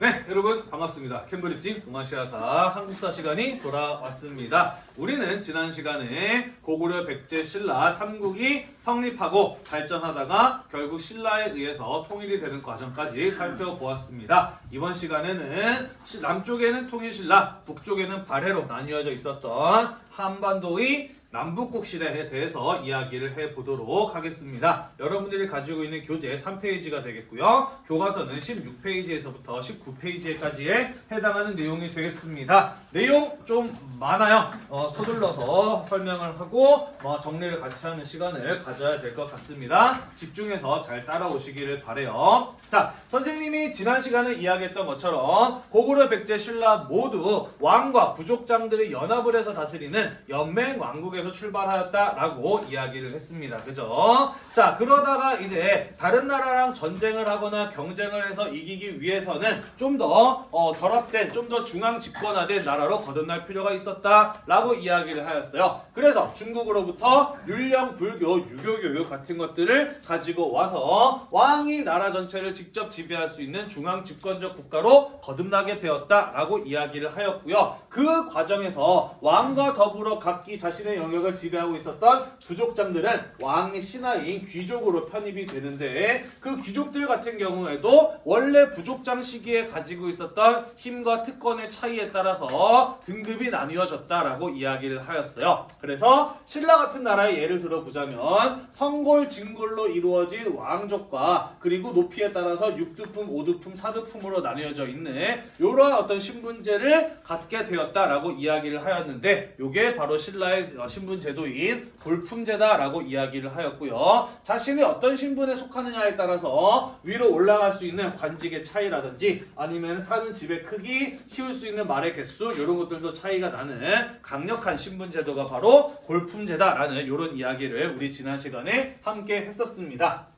네, 여러분 반갑습니다. 캠브리지 동아시아사 한국사 시간이 돌아왔습니다. 우리는 지난 시간에 고구려 백제 신라 삼국이 성립하고 발전하다가 결국 신라에 의해서 통일이 되는 과정까지 살펴보았습니다. 이번 시간에는 시- 남쪽에는 통일 신라, 북쪽에는 발해로 나뉘어져 있었던 한반도의 남북국 시대에 대해서 이야기를 해보도록 하겠습니다. 여러분들이 가지고 있는 교재 3페이지가 되겠고요. 교과서는 16페이지에서부터 19페이지까지에 해당하는 내용이 되겠습니다. 내용 좀 많아요. 어, 서둘러서 설명을 하고 어, 정리를 같이 하는 시간을 가져야 될 것 같습니다. 집중해서 잘 따라오시기를 바래요. 자, 선생님이 지난 시간에 이야기했던 것처럼 고구려 백제 신라 모두 왕과 부족장들이 연합을 해서 다스리는 연맹 왕국 에서 출발하였다라고 이야기를 했습니다. 그죠? 자, 그러다가 이제 다른 나라랑 전쟁을 하거나 경쟁을 해서 이기기 위해서는 좀더 어, 결합된, 좀 더 중앙 집권화된 나라로 거듭날 필요가 있었다라고 이야기를 하였어요. 그래서 중국으로부터 율령, 불교, 유교 교육 같은 것들을 가지고 와서 왕이 나라 전체를 직접 지배할 수 있는 중앙 집권적 국가로 거듭나게 되었다라고 이야기를 하였고요. 그 과정에서 왕과 더불어 각기 자신의 영 역을 지배하고 있었던 부족장들은 왕의 신하인 귀족으로 편입이 되는데 그 귀족들 같은 경우에도 원래 부족장 시기에 가지고 있었던 힘과 특권의 차이에 따라서 등급이 나뉘어졌다라고 이야기를 하였어요. 그래서 신라 같은 나라의 예를 들어보자면 성골, 진골로 이루어진 왕족과 그리고 높이에 따라서 6두품, 5두품, 4두품으로 나뉘어져 있는 이러한 어떤 신분제를 갖게 되었다라고 이야기를 하였는데 이게 바로 신라의 어, 신분 제도인 골품제다라고 이야기를 하였고요. 자신이 어떤 신분에 속하느냐에 따라서 위로 올라갈 수 있는 관직의 차이라든지 아니면 사는 집의 크기, 키울 수 있는 말의 개수 이런 것들도 차이가 나는 강력한 신분 제도가 바로 골품제다라는 이런 이야기를 우리 지난 시간에 함께 했었습니다.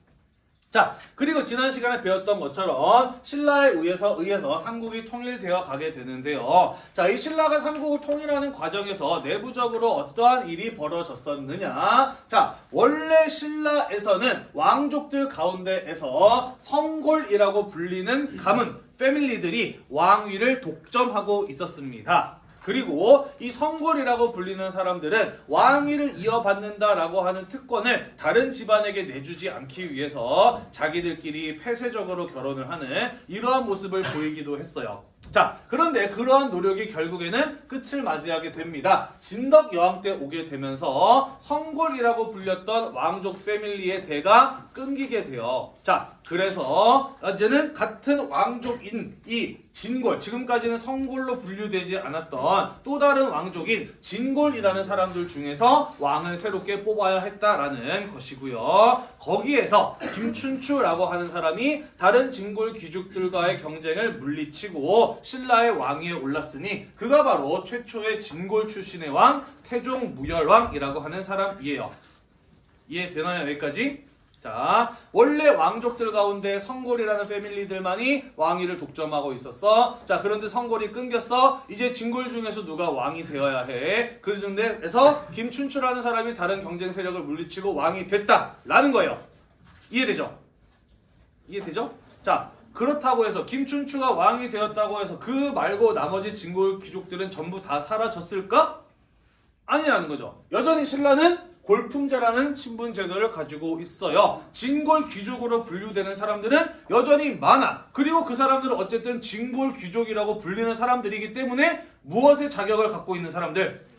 자, 그리고 지난 시간에 배웠던 것처럼 신라에 의해서 의해서 삼국이 통일되어 가게 되는데요. 자, 이 신라가 삼국을 통일하는 과정에서 내부적으로 어떠한 일이 벌어졌었느냐? 자, 원래 신라에서는 왕족들 가운데에서 성골이라고 불리는 가문 패밀리들이 왕위를 독점하고 있었습니다. 그리고 이 성골이라고 불리는 사람들은 왕위를 이어받는다라고 하는 특권을 다른 집안에게 내주지 않기 위해서 자기들끼리 폐쇄적으로 결혼을 하는 이러한 모습을 보이기도 했어요. 자, 그런데 그러한 노력이 결국에는 끝을 맞이하게 됩니다. 진덕 여왕 때 오게 되면서 성골이라고 불렸던 왕족 패밀리의 대가 끊기게 돼요. 자, 그래서 이제는 같은 왕족인 이 진골, 지금까지는 성골로 분류되지 않았던 또 다른 왕족인 진골이라는 사람들 중에서 왕을 새롭게 뽑아야 했다라는 것이고요. 거기에서 김춘추라고 하는 사람이 다른 진골 귀족들과의 경쟁을 물리치고 신라의 왕위에 올랐으니 그가 바로 최초의 진골 출신의 왕 태종 무열왕이라고 하는 사람이에요. 이해되나요 여기까지? 자, 원래 왕족들 가운데 성골이라는 패밀리들만이 왕위를 독점하고 있었어. 자, 그런데 성골이 끊겼어. 이제 진골 중에서 누가 왕이 되어야 해. 그 중에서 김춘추라는 사람이 다른 경쟁 세력을 물리치고 왕이 됐다라는 거예요. 이해되죠? 이해되죠? 자, 그렇다고 해서 김춘추가 왕이 되었다고 해서 그 말고 나머지 진골 귀족들은 전부 다 사라졌을까? 아니라는 거죠. 여전히 신라는 골품제라는 신분 제도를 가지고 있어요. 진골 귀족으로 분류되는 사람들은 여전히 많아. 그리고 그 사람들은 어쨌든 진골 귀족이라고 불리는 사람들이기 때문에 무엇의 자격을 갖고 있는 사람들?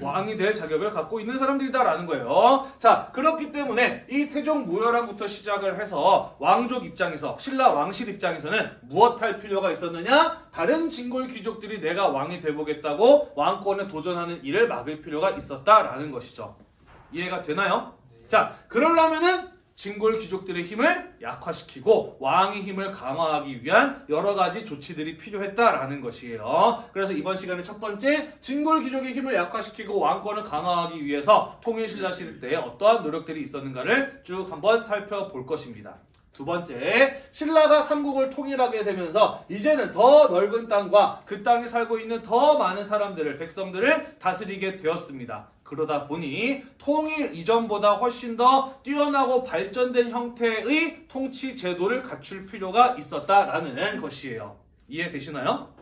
왕이 될 자격을 갖고 있는 사람들이다라는 거예요. 자, 그렇기 때문에 이 태종 무열왕부터 시작을 해서 왕족 입장에서 신라 왕실 입장에서는 무엇 할 필요가 있었느냐? 다른 진골 귀족들이 내가 왕이 되보겠다고 왕권에 도전하는 일을 막을 필요가 있었다라는 것이죠. 이해가 되나요? 자, 그러려면은 진골 귀족들의 힘을 약화시키고 왕의 힘을 강화하기 위한 여러 가지 조치들이 필요했다라는 것이에요. 그래서 이번 시간의 첫 번째 진골 귀족의 힘을 약화시키고 왕권을 강화하기 위해서 통일신라 시대 때 어떠한 노력들이 있었는가를 쭉 한번 살펴볼 것입니다. 두 번째, 신라가 삼국을 통일하게 되면서 이제는 더 넓은 땅과 그 땅에 살고 있는 더 많은 사람들을 백성들을 다스리게 되었습니다. 그러다 보니 통일 이전보다 훨씬 더 뛰어나고 발전된 형태의 통치 제도를 갖출 필요가 있었다라는 것이에요. 이해되시나요?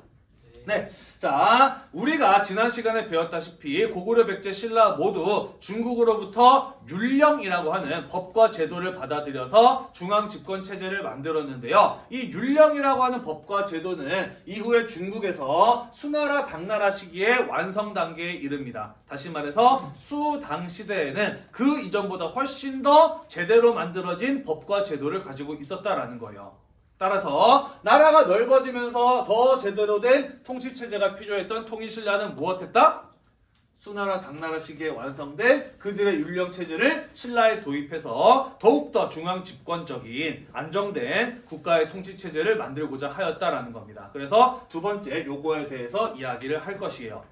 네. 자, 우리가 지난 시간에 배웠다시피 고구려 백제 신라 모두 중국으로부터 율령이라고 하는 법과 제도를 받아들여서 중앙 집권 체제를 만들었는데요. 이 율령이라고 하는 법과 제도는 이후에 중국에서 수나라 당나라 시기의 완성 단계에 이릅니다. 다시 말해서 수당 시대에는 그 이전보다 훨씬 더 제대로 만들어진 법과 제도를 가지고 있었다라는 거예요. 따라서 나라가 넓어지면서 더 제대로 된 통치 체제가 필요했던 통일신라는 무엇했다? 수나라 당나라 시기에 완성된 그들의 율령 체제를 신라에 도입해서 더욱더 중앙 집권적인 안정된 국가의 통치 체제를 만들고자 하였다라는 겁니다. 그래서 두 번째 요거에 대해서 이야기를 할 것이에요.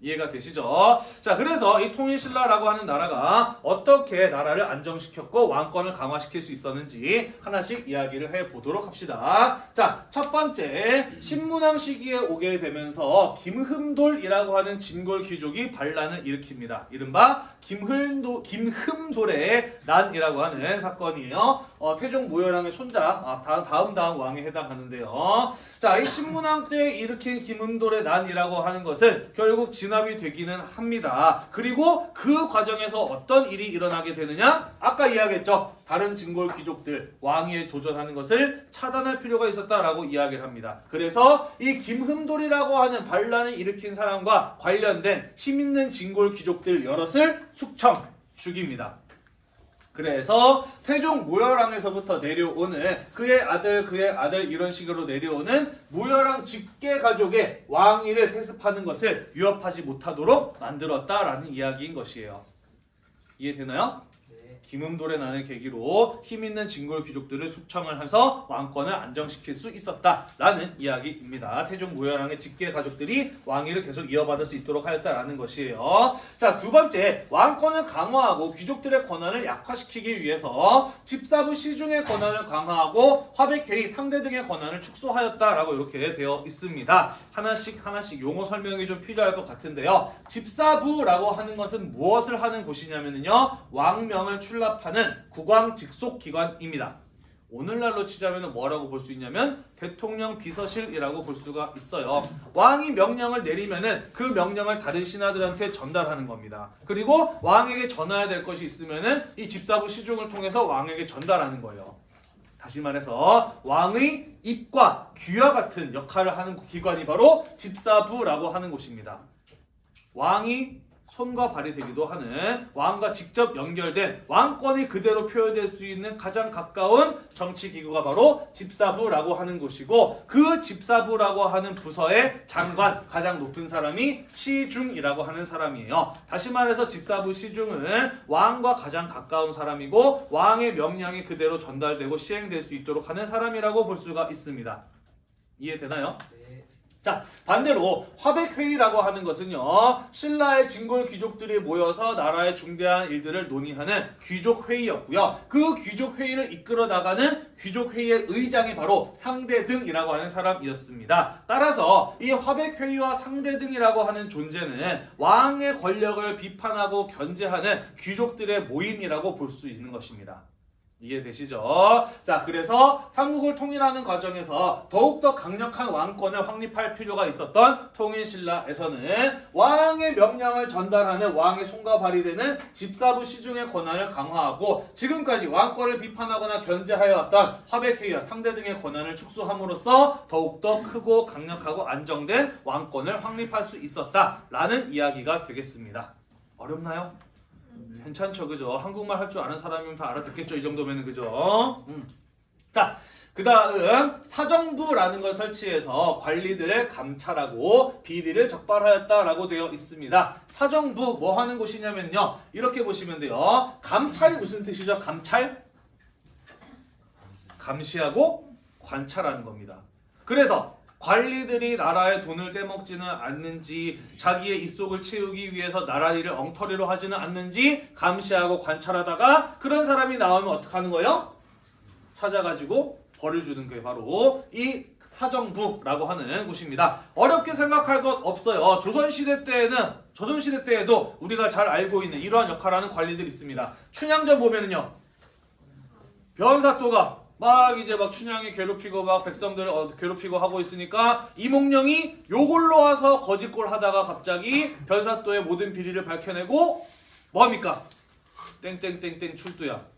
이해가 되시죠? 자, 그래서 이 통일신라라고 하는 나라가 어떻게 나라를 안정시켰고 왕권을 강화시킬 수 있었는지 하나씩 이야기를 해 보도록 합시다. 자, 첫 번째 신문왕 시기에 오게 되면서 김흠돌이라고 하는 진골 귀족이 반란을 일으킵니다. 이른바 김흠도, 김흠돌의 난이라고 하는 사건이에요. 어, 태종 무열왕의 손자, 아, 다, 다음 다음 왕에 해당하는데요. 자, 이때 일으킨 김흠돌의 난이라고 하는 것은 결국 진압이 되기는 합니다. 그리고 그 과정에서 어떤 일이 일어나게 되느냐? 아까 이야기했죠. 다른 진골 귀족들 왕위에 도전하는 것을 차단할 필요가 있었다라고 이야기를 합니다. 그래서 이 김흠돌이라고 하는 반란을 일으킨 사람과 관련된 힘 있는 진골 귀족들 여럿을 숙청 죽입니다. 그래서 태종 무열왕에서부터 내려오는 그의 아들 그의 아들 이런 식으로 내려오는 무열왕 직계 가족의 왕위를 세습하는 것을 위협하지 못하도록 만들었다라는 이야기인 것이에요. 이해되나요? 김음돌의 난을 계기로 힘 있는 진골 귀족들을 숙청을 해서 왕권을 안정시킬 수 있었다라는 이야기입니다. 태종 무열왕의 직계 가족들이 왕위를 계속 이어받을 수 있도록 하였다라는 것이에요. 자, 두 번째, 왕권을 강화하고 귀족들의 권한을 약화시키기 위해서 집사부 시중의 권한을 강화하고 화백회의 상대 등의 권한을 축소하였다라고 이렇게 되어 있습니다. 하나씩 하나씩 용어 설명이 좀 필요할 것 같은데요. 집사부라고 하는 것은 무엇을 하는 곳이냐면요. 왕명을 출 납하는 국왕 직속 기관입니다. 오늘날로 치자면 뭐라고 볼 수 있냐면 대통령 비서실이라고 볼 수가 있어요. 왕이 명령을 내리면은 그 명령을 다른 신하들한테 전달하는 겁니다. 그리고 왕에게 전해야 될 것이 있으면은 이 집사부 시중을 통해서 왕에게 전달하는 거예요. 다시 말해서 왕의 입과 귀와 같은 역할을 하는 기관이 바로 집사부라고 하는 곳입니다. 왕이 손과 발이 되기도 하는 왕과 직접 연결된 왕권이 그대로 표현될 수 있는 가장 가까운 정치 기구가 바로 집사부라고 하는 곳이고 그 집사부라고 하는 부서의 장관 가장 높은 사람이 시중이라고 하는 사람이에요. 다시 말해서 집사부 시중은 왕과 가장 가까운 사람이고 왕의 명령이 그대로 전달되고 시행될 수 있도록 하는 사람이라고 볼 수가 있습니다. 이해되나요? 자 반대로 화백회의라고 하는 것은요 신라의 진골 귀족들이 모여서 나라의 중대한 일들을 논의하는 귀족회의였고요. 그 귀족회의를 이끌어 나가는 귀족회의의 의장이 바로 상대등이라고 하는 사람이었습니다. 따라서 이 화백회의와 상대등이라고 하는 존재는 왕의 권력을 비판하고 견제하는 귀족들의 모임이라고 볼 수 있는 것입니다 이해되시죠? 자, 그래서 삼국을 통일하는 과정에서 더욱더 강력한 왕권을 확립할 필요가 있었던 통일신라에서는 왕의 명령을 전달하는 왕의 손과 발이 되는 집사부 시중의 권한을 강화하고 지금까지 왕권을 비판하거나 견제하여 왔던 화백회의와 상대 등의 권한을 축소함으로써 더욱더 크고 강력하고 안정된 왕권을 확립할 수 있었다라는 이야기가 되겠습니다. 어렵나요? 괜찮죠, 그죠? 한국말 할 줄 아는 사람이면 다 알아듣겠죠, 이 정도면은 그죠? 음. 자, 그 다음 사정부라는 걸 설치해서 관리들을 감찰하고 비리를 적발하였다라고 되어 있습니다. 사정부 뭐 하는 곳이냐면요, 이렇게 보시면 돼요. 감찰이 무슨 뜻이죠? 감찰? 감시하고 관찰하는 겁니다. 그래서 관리들이 나라의 돈을 떼먹지는 않는지 자기의 입속을 채우기 위해서 나라 일을 엉터리로 하지는 않는지 감시하고 관찰하다가 그런 사람이 나오면 어떻게 하는 거예요? 찾아가지고 벌을 주는 게 바로 이 사정부라고 하는 곳입니다. 어렵게 생각할 것 없어요. 조선시대 때에는 조선시대 때에도 우리가 잘 알고 있는 이러한 역할을 하는 관리들이 있습니다. 춘향전 보면은요. 변사또가 막 이제 막 춘향이 괴롭히고 막 백성들 어, 괴롭히고 하고 있으니까 이몽룡이 요걸로 와서 거짓골 하다가 갑자기 변사또의 모든 비리를 밝혀내고 뭐합니까? 땡땡땡땡 출두야.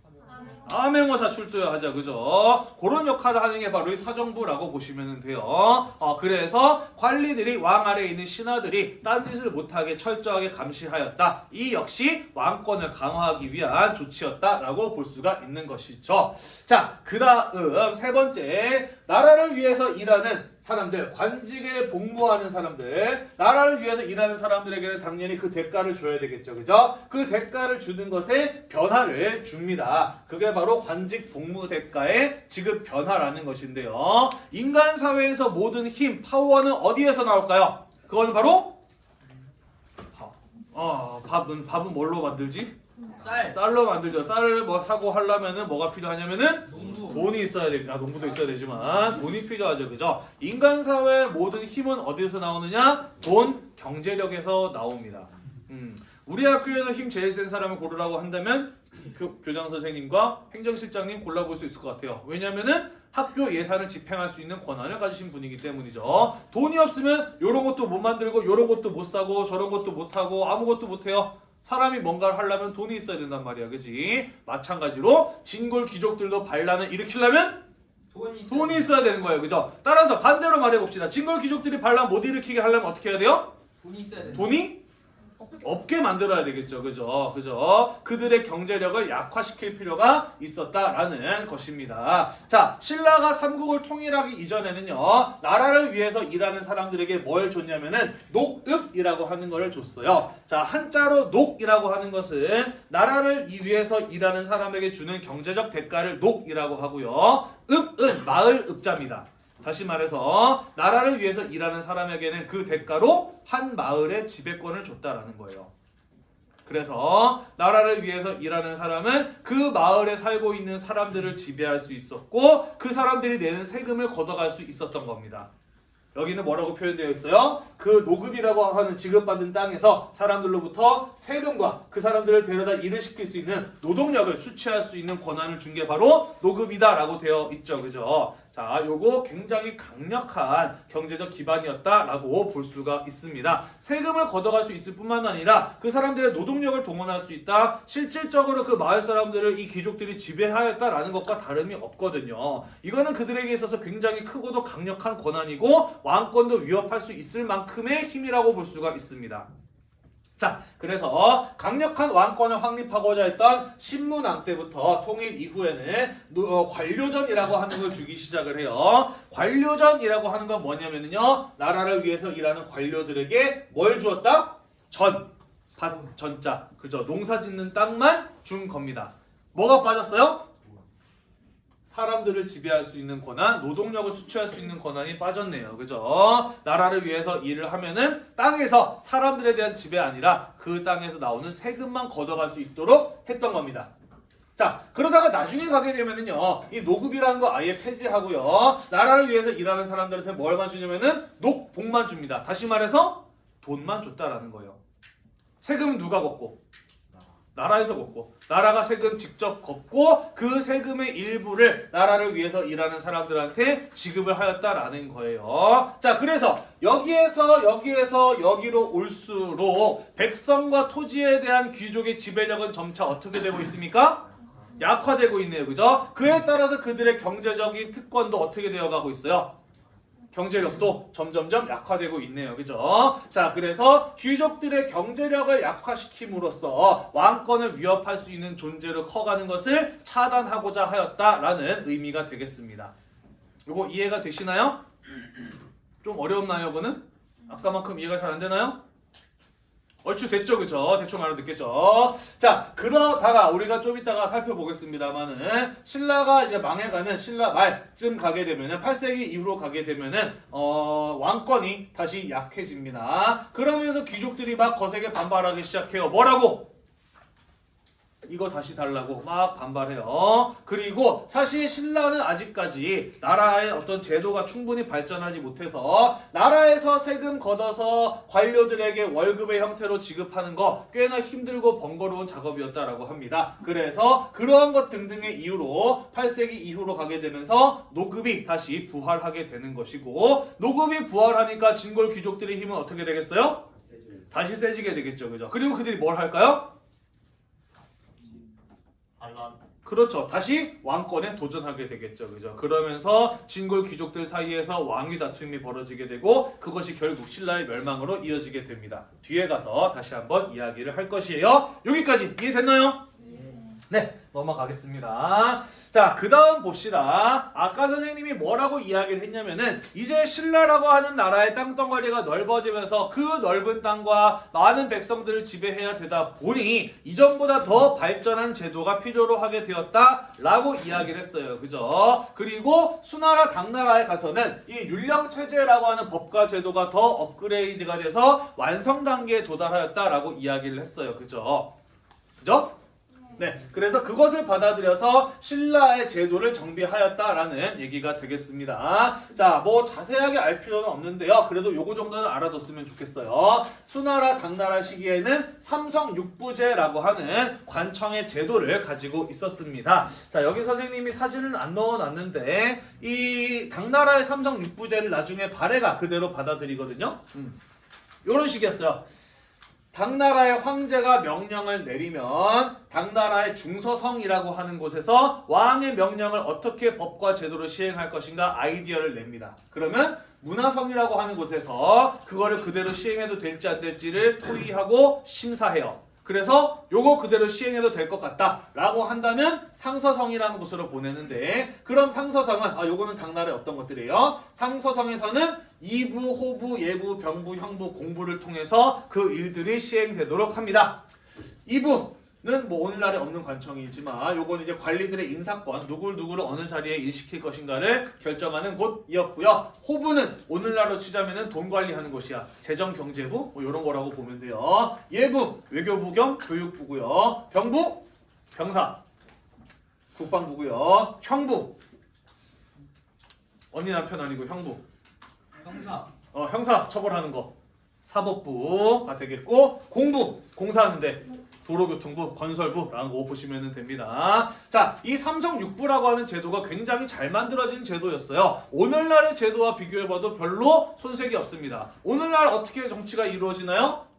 암행어사 출두야 하자 그죠? 그런 역할을 하는 게 바로 이 사정부라고 보시면 돼요. 어, 그래서 관리들이 왕 아래에 있는 신하들이 딴짓을 못하게 철저하게 감시하였다. 이 역시 왕권을 강화하기 위한 조치였다라고 볼 수가 있는 것이죠. 자, 그 다음 세 번째 나라를 위해서 일하는 사람들, 관직에 복무하는 사람들, 나라를 위해서 일하는 사람들에게는 당연히 그 대가를 줘야 되겠죠. 그죠? 그 대가를 주는 것에 변화를 줍니다. 그게 바로 관직 복무 대가의 지급 변화라는 것인데요. 인간 사회에서 모든 힘, 파워는 어디에서 나올까요? 그거는 바로 밥. 어, 밥은 밥은 뭘로 만들지? 쌀. 쌀로 만들죠. 쌀을 뭐 사고 하려면은 뭐가 필요하냐면은 농부. 돈이 있어야 됩니다. 아, 농부도 있어야 되지만 돈이 필요하죠. 그죠? 인간 사회의 모든 힘은 어디서 나오느냐? 돈, 경제력에서 나옵니다. 음. 우리 학교에서 힘 제일 센 사람을 고르라고 한다면 교, 교장 선생님과 행정실장님 골라볼 수 있을 것 같아요. 왜냐면은 학교 예산을 집행할 수 있는 권한을 가지신 분이기 때문이죠. 돈이 없으면 이런 것도 못 만들고 이런 것도 못 사고 저런 것도 못 하고 아무것도 못 해요. 사람이 뭔가를 하려면 돈이 있어야 된단 말이야. 그지? 마찬가지로 진골 귀족들도 반란을 일으키려면 돈이 있어. 돈이 있어야 되는 거예요. 그죠? 따라서 반대로 말해봅시다. 진골 귀족들이 반란 못 일으키게 하려면 어떻게 해야 돼요? 돈이 있어야 돼. 돈이 없게 만들어야 되겠죠. 그죠? 그죠? 그들의 경제력을 약화시킬 필요가 있었다라는 것입니다. 자, 신라가 삼국을 통일하기 이전에는요, 나라를 위해서 일하는 사람들에게 뭘 줬냐면은, 녹읍이라고 하는 것을 줬어요. 자, 한자로 녹이라고 하는 것은 나라를 위해서 일하는 사람에게 주는 경제적 대가를 녹이라고 하고요. 읍은 마을 읍자입니다. 다시 말해서 나라를 위해서 일하는 사람에게는 그 대가로 한 마을의 지배권을 줬다라는 거예요. 그래서 나라를 위해서 일하는 사람은 그 마을에 살고 있는 사람들을 지배할 수 있었고 그 사람들이 내는 세금을 걷어갈 수 있었던 겁니다. 여기는 뭐라고 표현되어 있어요? 그 노급이라고 하는 지급받은 땅에서 사람들로부터 세금과 그 사람들을 데려다 일을 시킬 수 있는 노동력을 수취할 수 있는 권한을 준 게 바로 노급이다라고 되어 있죠. 그죠? 자, 요거 굉장히 강력한 경제적 기반이었다라고 볼 수가 있습니다. 세금을 걷어갈 수 있을 뿐만 아니라 그 사람들의 노동력을 동원할 수 있다. 실질적으로 그 마을 사람들을 이 귀족들이 지배하였다라는 것과 다름이 없거든요. 이거는 그들에게 있어서 굉장히 크고도 강력한 권한이고 왕권도 위협할 수 있을 만큼의 힘이라고 볼 수가 있습니다. 자, 그래서 강력한 왕권을 확립하고자 했던 신문왕 때부터 통일 이후에는 노- 어, 관료전이라고 하는 걸 주기 시작을 해요. 관료전이라고 하는 건 뭐냐면요. 나라를 위해서 일하는 관료들에게 뭘 주었다? 전, 밭, 전자. 그죠? 농사 짓는 땅만 준 겁니다. 뭐가 빠졌어요? 사람들을 지배할 수 있는 권한, 노동력을 수취할 수 있는 권한이 빠졌네요. 그죠? 나라를 위해서 일을 하면은 땅에서 사람들에 대한 지배 아니라 그 땅에서 나오는 세금만 걷어갈 수 있도록 했던 겁니다. 자, 그러다가 나중에 가게 되면은요, 이 노급이라는 거 아예 폐지하고요, 나라를 위해서 일하는 사람들한테 뭘만 주냐면은 녹복만 줍니다. 다시 말해서 돈만 줬다라는 거예요. 세금은 누가 걷고? 나라에서 걷고 나라가 세금 직접 걷고 그 세금의 일부를 나라를 위해서 일하는 사람들한테 지급을 하였다라는 거예요. 자, 그래서 여기에서 여기에서 여기로 올수록 백성과 토지에 대한 귀족의 지배력은 점차 어떻게 되고 있습니까? 약화되고 있네요. 그죠? 그에 따라서 그들의 경제적인 특권도 어떻게 되어 가고 있어요? 경제력도 점점점 약화되고 있네요. 그죠? 자, 그래서 귀족들의 경제력을 약화시킴으로써 왕권을 위협할 수 있는 존재로 커가는 것을 차단하고자 하였다라는 의미가 되겠습니다. 이거 이해가 되시나요? 좀 어려웠나요, 이거는? 아까만큼 이해가 잘 안 되나요? 얼추 됐죠, 그죠? 대충 알아듣겠죠? 자, 그러다가 우리가 좀 이따가 살펴보겠습니다만은 신라가 이제 망해가는 신라 말쯤 가게 되면은 8세기 이후로 가게 되면은 어, 왕권이 다시 약해집니다. 그러면서 귀족들이 막 거세게 반발하기 시작해요. 뭐라고? 이거 다시 달라고 막 반발해요. 그리고 사실 신라는 아직까지 나라의 어떤 제도가 충분히 발전하지 못해서 나라에서 세금 걷어서 관료들에게 월급의 형태로 지급하는 거 꽤나 힘들고 번거로운 작업이었다라고 합니다. 그래서 그러한 것 등등의 이유로 8세기 이후로 가게 되면서 노급이 다시 부활하게 되는 것이고 노급이 부활하니까 진골 귀족들의 힘은 어떻게 되겠어요? 다시 세지게 되겠죠. 그죠? 그리고 그들이 뭘 할까요? 반란. 그렇죠. 다시 왕권에 도전하게 되겠죠. 그죠? 그러면서 진골 귀족들 사이에서 왕위 다툼이 벌어지게 되고 그것이 결국 신라의 멸망으로 이어지게 됩니다. 뒤에 가서 다시 한번 이야기를 할 것이에요. 여기까지 이해됐나요? 네, 넘어가겠습니다. 자, 그 다음 봅시다. 아까 선생님이 뭐라고 이야기를 했냐면은, 이제 신라라고 하는 나라의 땅덩어리가 넓어지면서 그 넓은 땅과 많은 백성들을 지배해야 되다 보니, 이전보다 더 발전한 제도가 필요로 하게 되었다라고 이야기를 했어요. 그죠? 그리고 수나라 당나라에 가서는 이 율령체제라고 하는 법과 제도가 더 업그레이드가 돼서 완성 단계에 도달하였다라고 이야기를 했어요. 그죠? 그죠? 네, 그래서 그것을 받아들여서 신라의 제도를 정비하였다라는 얘기가 되겠습니다. 자, 뭐 자세하게 알 필요는 없는데요. 그래도 요거 정도는 알아뒀으면 좋겠어요. 수나라, 당나라 시기에는 삼성 육부제라고 하는 관청의 제도를 가지고 있었습니다. 자, 여기 선생님이 사진은 안 넣어놨는데 이 당나라의 삼성 육부제를 나중에 발해가 그대로 받아들이거든요. 음. 이런 식이었어요. 당나라의 황제가 명령을 내리면 당나라의 중서성이라고 하는 곳에서 왕의 명령을 어떻게 법과 제도로 시행할 것인가 아이디어를 냅니다. 그러면 문화성이라고 하는 곳에서 그거를 그대로 시행해도 될지 안 될지를 토의하고 심사해요. 그래서 요거 그대로 시행해도 될 것 같다 라고 한다면 상서성이라는 곳으로 보내는데 그럼 상서성은 아 요거는 당나라의 어떤 것들이에요? 상서성에서는 이부, 호부, 예부, 병부, 형부, 공부를 통해서 그 일들이 시행되도록 합니다. 이부 는뭐 오늘날에 없는 관청이지만 요건 이제 관리들의 인사권 누굴 누구를 어느 자리에 일시킬 것인가를 결정하는 곳이었고요. 호부는 오늘날로 치자면은 돈 관리하는 곳이야. 재정 경제부 뭐 이런 거라고 보면 돼요. 예부 외교부 겸 교육부고요. 병부 병사 국방부고요. 형부 언니 남편 아니고 형부 형사. 어, 형사 처벌하는 거 사법부가 되겠고 공부 공사하는데 도로교통부 건설부라는 거 보시면 됩니다. 자, 이 삼성 육부라고 하는 제도가 굉장히 잘 만들어진 제도였어요. 오늘날의 제도와 비교해봐도 별로 손색이 없습니다. 오늘날 어떻게 정치가 이루어지나요?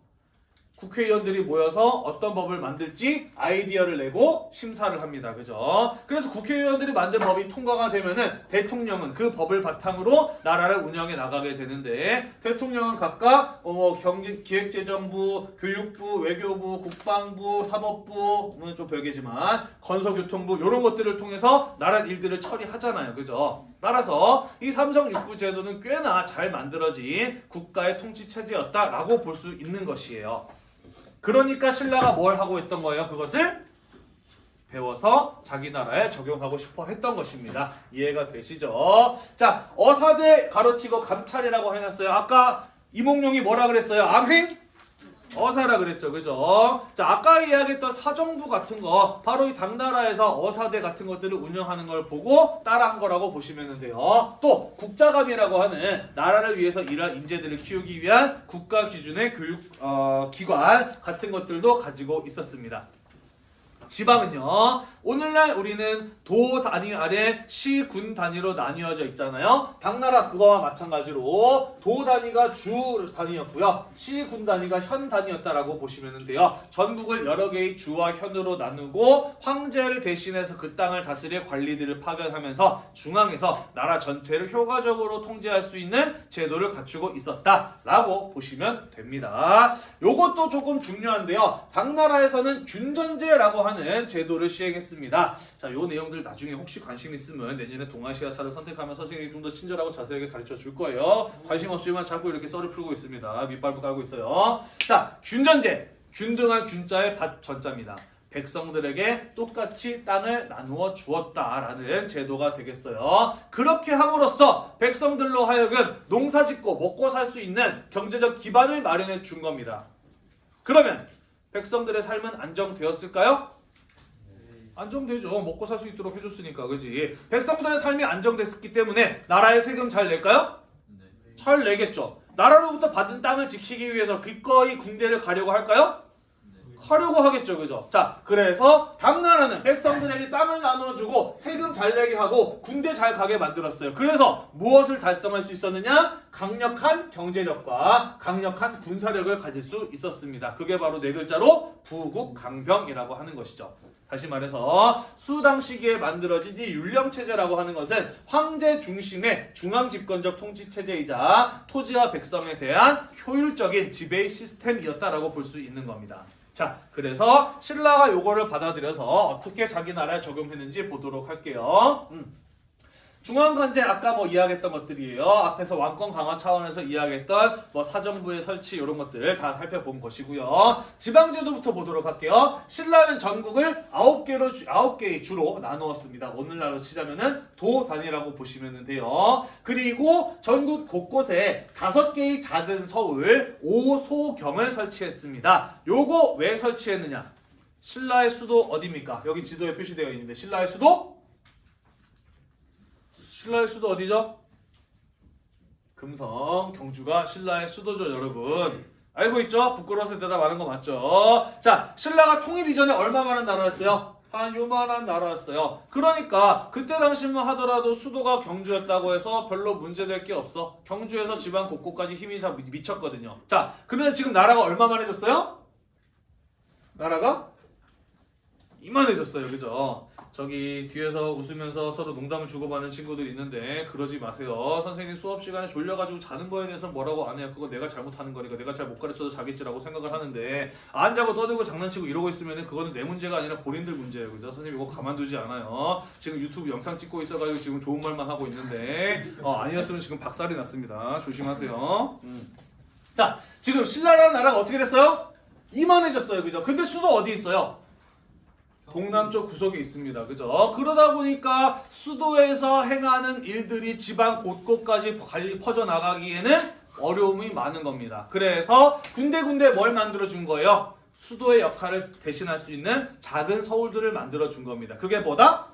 국회의원들이 모여서 어떤 법을 만들지 아이디어를 내고 심사를 합니다. 그죠? 그래서 국회의원들이 만든 법이 통과가 되면은 대통령은 그 법을 바탕으로 나라를 운영해 나가게 되는데 대통령은 각각 어, 뭐 경제 기획재정부, 교육부, 외교부, 국방부, 사법부는 좀 별개지만 건설교통부 이런 것들을 통해서 나라 일들을 처리하잖아요. 그죠? 따라서 이 삼성 육부 제도는 꽤나 잘 만들어진 국가의 통치 체제였다라고 볼 수 있는 것이에요. 그러니까 신라가 뭘 하고 있던 거예요? 그것을 배워서 자기 나라에 적용하고 싶어 했던 것입니다. 이해가 되시죠? 자, 어사대 가로치고 감찰이라고 해놨어요. 아까 이몽룡이 뭐라 그랬어요? 암행? 어사라 그랬죠. 그죠? 자, 아까 이야기했던 사정부 같은 거, 바로 이 당나라에서 어사대 같은 것들을 운영하는 걸 보고 따라한 거라고 보시면 돼요. 또, 국자감이라고 하는 나라를 위해서 일할 인재들을 키우기 위한 국가 기준의 교육, 어, 기관 같은 것들도 가지고 있었습니다. 지방은요. 오늘날 우리는 도 단위 아래 시, 군 단위로 나뉘어져 있잖아요. 당나라 그거와 마찬가지로 도 단위가 주 단위였고요. 시, 군 단위가 현 단위였다라고 보시면 돼요. 전국을 여러 개의 주와 현으로 나누고 황제를 대신해서 그 땅을 다스릴 관리들을 파견하면서 중앙에서 나라 전체를 효과적으로 통제할 수 있는 제도를 갖추고 있었다라고 보시면 됩니다. 요것도 조금 중요한데요. 당나라에서는 균전제라고 하는 제도를 시행했습니다. 자, 요 내용들 나중에 혹시 관심 있으면 내년에 동아시아사를 선택하면 선생님이 좀 더 친절하고 자세하게 가르쳐 줄 거예요. 관심 없지만 자꾸 이렇게 썰을 풀고 있습니다. 밑발부 깔고 있어요. 자, 균전제. 균등한 균자의 밭 전자입니다. 백성들에게 똑같이 땅을 나누어 주었다라는 제도가 되겠어요. 그렇게 함으로써 백성들로 하여금 농사 짓고 먹고 살 수 있는 경제적 기반을 마련해 준 겁니다. 그러면 백성들의 삶은 안정되었을까요? 안정되죠. 먹고 살 수 있도록 해줬으니까, 그지? 백성들의 삶이 안정됐기 때문에 나라에 세금 잘 낼까요? 네. 잘 내겠죠. 나라로부터 받은 땅을 지키기 위해서 기꺼이 군대를 가려고 할까요? 하려고 하겠죠, 그죠? 자, 그래서 당나라는 백성들에게 땅을 나눠주고 세금 잘 내게 하고 군대 잘 가게 만들었어요. 그래서 무엇을 달성할 수 있었느냐? 강력한 경제력과 강력한 군사력을 가질 수 있었습니다. 그게 바로 네 글자로 부국강병이라고 하는 것이죠. 다시 말해서 수당 시기에 만들어진 이 율령 체제라고 하는 것은 황제 중심의 중앙 집권적 통치 체제이자 토지와 백성에 대한 효율적인 지배 시스템이었다라고 볼 수 있는 겁니다. 자, 그래서 신라가 요거를 받아들여서 어떻게 자기 나라에 적용했는지 보도록 할게요. 음. 중앙관제 아까 뭐 이야기했던 것들이에요. 앞에서 왕권 강화 차원에서 이야기했던 뭐 사정부의 설치 이런 것들 다 살펴본 것이고요. 지방제도부터 보도록 할게요. 신라는 전국을 아홉 개로 주- 아홉 개의 주로 나누었습니다. 오늘날로 치자면은 도 단위라고 보시면 돼요. 그리고 전국 곳곳에 다섯 개의 작은 서울 오소경을 설치했습니다. 요거 왜 설치했느냐? 신라의 수도 어디입니까? 여기 지도에 표시되어 있는데 신라의 수도 신라의 수도 어디죠? 금성, 경주가 신라의 수도죠, 여러분. 알고 있죠? 부끄러워서 대답하는 거 맞죠? 자, 신라가 통일 이전에 얼마만한 나라였어요? 한 요만한 나라였어요. 그러니까 그때 당시만 하더라도 수도가 경주였다고 해서 별로 문제될 게 없어. 경주에서 지방 곳곳까지 힘이 미쳤거든요. 자, 그런데 지금 나라가 얼마만 해졌어요? 나라가 이만해졌어요, 그죠? 저기 뒤에서 웃으면서 서로 농담을 주고받는 친구들 있는데 그러지 마세요. 선생님 수업 시간에 졸려가지고 자는 거에 대해서 뭐라고 안 해요. 그거 내가 잘못하는 거니까 내가 잘 못 가르쳐서 자겠지라고 생각을 하는데 안 자고 떠들고 장난치고 이러고 있으면 그거는 내 문제가 아니라 본인들 문제예요, 그죠? 선생님 이거 가만두지 않아요. 지금 유튜브 영상 찍고 있어가지고 지금 좋은 말만 하고 있는데 어, 아니었으면 지금 박살이 났습니다. 조심하세요. 음. 자, 지금 신라라는 나라가 어떻게 됐어요? 이만해졌어요, 그죠? 근데 수도 어디 있어요? 동남쪽 구석에 있습니다. 그죠? 그러다 보니까 수도에서 행하는 일들이 지방 곳곳까지 퍼져나가기에는 어려움이 많은 겁니다. 그래서 군데군데 뭘 만들어준 거예요? 수도의 역할을 대신할 수 있는 작은 서울들을 만들어준 겁니다. 그게 뭐다?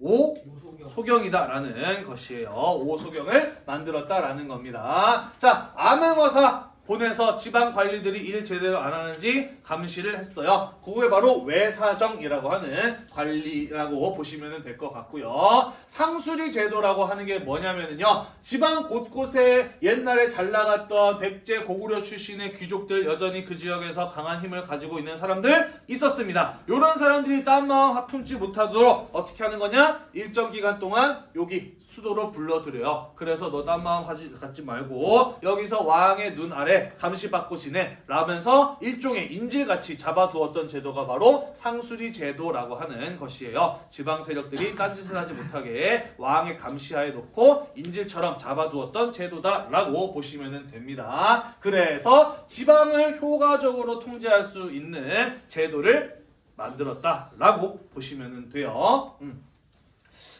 오 오소경. 소경이다라는 것이에요. 오소경을 만들었다라는 겁니다. 자, 암행어사 보내서 지방 관리들이 일 제대로 안 하는지 감시를 했어요. 그게 바로 외사정이라고 하는 관리라고 보시면 될 것 같고요. 상수리 제도라고 하는 게 뭐냐면요. 지방 곳곳에 옛날에 잘 나갔던 백제 고구려 출신의 귀족들 여전히 그 지역에서 강한 힘을 가지고 있는 사람들 있었습니다. 이런 사람들이 딴 마음 아픔지 못하도록 어떻게 하는 거냐? 일정 기간 동안 여기 수도로 불러들여요. 그래서 너 딴 마음 갖지 말고 여기서 왕의 눈 아래 감시받고 지내 라면서 일종의 인질같이 잡아두었던 제도가 바로 상수리 제도라고 하는 것이에요. 지방 세력들이 딴짓을 하지 못하게 왕의 감시하에 놓고 인질처럼 잡아두었던 제도다라고 보시면 됩니다. 그래서 지방을 효과적으로 통제할 수 있는 제도를 만들었다라고 보시면 돼요. 음.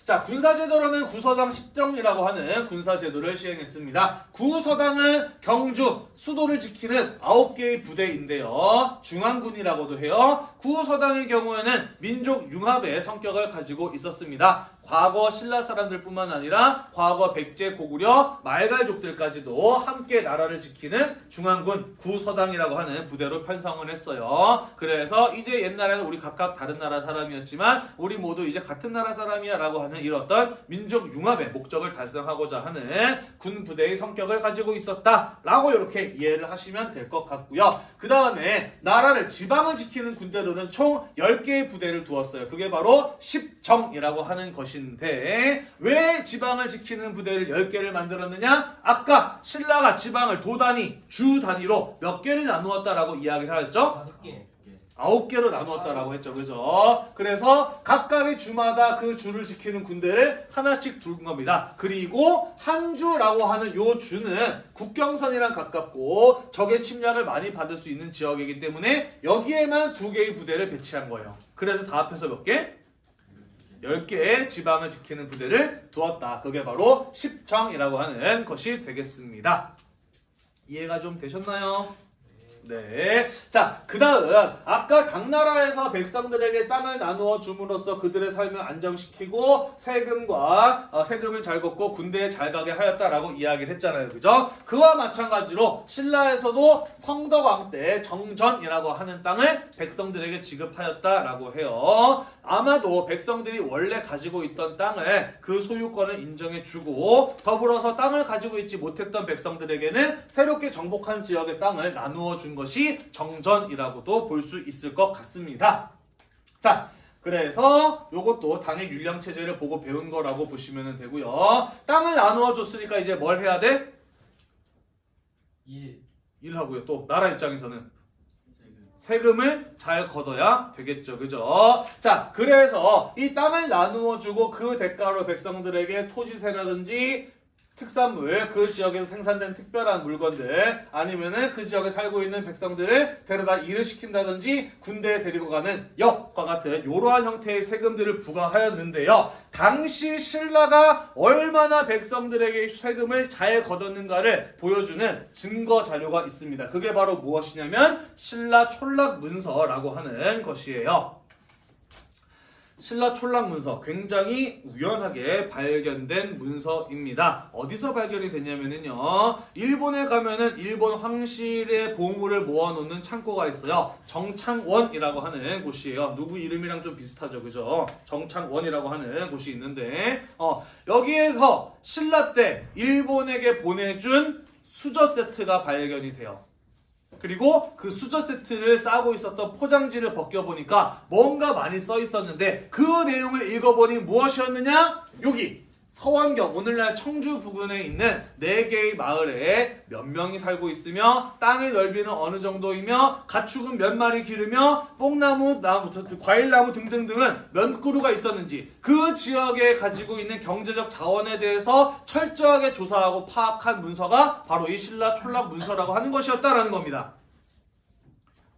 자, 군사제도로는 구서당 10정이라고 하는 군사제도를 시행했습니다. 구서당은 경주, 수도를 지키는 9개의 부대인데요. 중앙군이라고도 해요. 구서당의 경우에는 민족 융합의 성격을 가지고 있었습니다. 과거 신라 사람들뿐만 아니라 과거 백제, 고구려, 말갈족들까지도 함께 나라를 지키는 중앙군 구서당이라고 하는 부대로 편성을 했어요. 그래서 이제 옛날에는 우리 각각 다른 나라 사람이었지만 우리 모두 이제 같은 나라 사람이야 라고 하는 이런 어떤 민족 융합의 목적을 달성하고자 하는 군 부대의 성격을 가지고 있었다 라고 이렇게 이해를 하시면 될 것 같고요. 그 다음에 나라를 지방을 지키는 군대로는 총 10개의 부대를 두었어요. 그게 바로 10정이라고 하는 것 인데 왜 지방을 지키는 부대를 10개를 만들었느냐? 아까 신라가 지방을 도 단위, 주 단위로 몇 개를 나누었다라고 이야기를 하였죠? 다섯 개. 아홉 개로 나누었다라고 했죠. 그죠? 그래서 각각의 주마다 그 주를 지키는 군대를 하나씩 두는 겁니다. 그리고 한 주라고 하는 요 주는 국경선이랑 가깝고 적의 침략을 많이 받을 수 있는 지역이기 때문에 여기에만 두 개의 부대를 배치한 거예요. 그래서 다 합해서 몇 개? 10개의 지방을 지키는 부대를 두었다. 그게 바로 십정이라고 하는 것이 되겠습니다. 이해가 좀 되셨나요? 네. 자, 그 다음, 아까 각 나라에서 백성들에게 땅을 나누어 줌으로써 그들의 삶을 안정시키고 세금과, 어, 세금을 잘 걷고 군대에 잘 가게 하였다라고 이야기를 했잖아요. 그죠? 그와 마찬가지로 신라에서도 성덕왕 때 정전이라고 하는 땅을 백성들에게 지급하였다라고 해요. 아마도 백성들이 원래 가지고 있던 땅을 그 소유권을 인정해주고 더불어서 땅을 가지고 있지 못했던 백성들에게는 새롭게 정복한 지역의 땅을 나누어 준 것이 정전이라고도 볼 수 있을 것 같습니다. 자, 그래서 요것도 당의 율령 체제를 보고 배운 거라고 보시면 되고요. 땅을 나누어 줬으니까 이제 뭘 해야 돼? 1. 일하고요. 또 나라 입장에서는 세금을 잘 걷어야 되겠죠. 그죠? 자, 그래서 이 땅을 나누어 주고 그 대가로 백성들에게 토지세라든지 특산물, 그 지역에서 생산된 특별한 물건들, 아니면은 그 지역에 살고 있는 백성들을 데려다 일을 시킨다든지 군대에 데리고 가는 역과 같은 이러한 형태의 세금들을 부과하였는데요. 당시 신라가 얼마나 백성들에게 세금을 잘 걷었는가를 보여주는 증거 자료가 있습니다. 그게 바로 무엇이냐면 신라 촌락 문서라고 하는 것이에요. 신라 촌락 문서 굉장히 우연하게 발견된 문서입니다. 어디서 발견이 됐냐면요. 일본에 가면은 일본 황실의 보물을 모아놓는 창고가 있어요. 정창원이라고 하는 곳이에요. 누구 이름이랑 좀 비슷하죠, 그죠? 정창원이라고 하는 곳이 있는데 어, 여기에서 신라 때 일본에게 보내준 수저 세트가 발견이 돼요. 그리고 그 수저 세트를 싸고 있었던 포장지를 벗겨보니까 뭔가 많이 써 있었는데 그 내용을 읽어보니 무엇이었느냐? 여기 서원경 오늘날 청주 부근에 있는 네 개의 마을에 몇 명이 살고 있으며 땅의 넓이는 어느 정도이며 가축은 몇 마리 기르며 뽕나무, 나무, 저- 과일나무 등등등은 몇 그루가 있었는지 그 지역에 가지고 있는 경제적 자원에 대해서 철저하게 조사하고 파악한 문서가 바로 이 신라 촌락 문서라고 하는 것이었다라는 겁니다.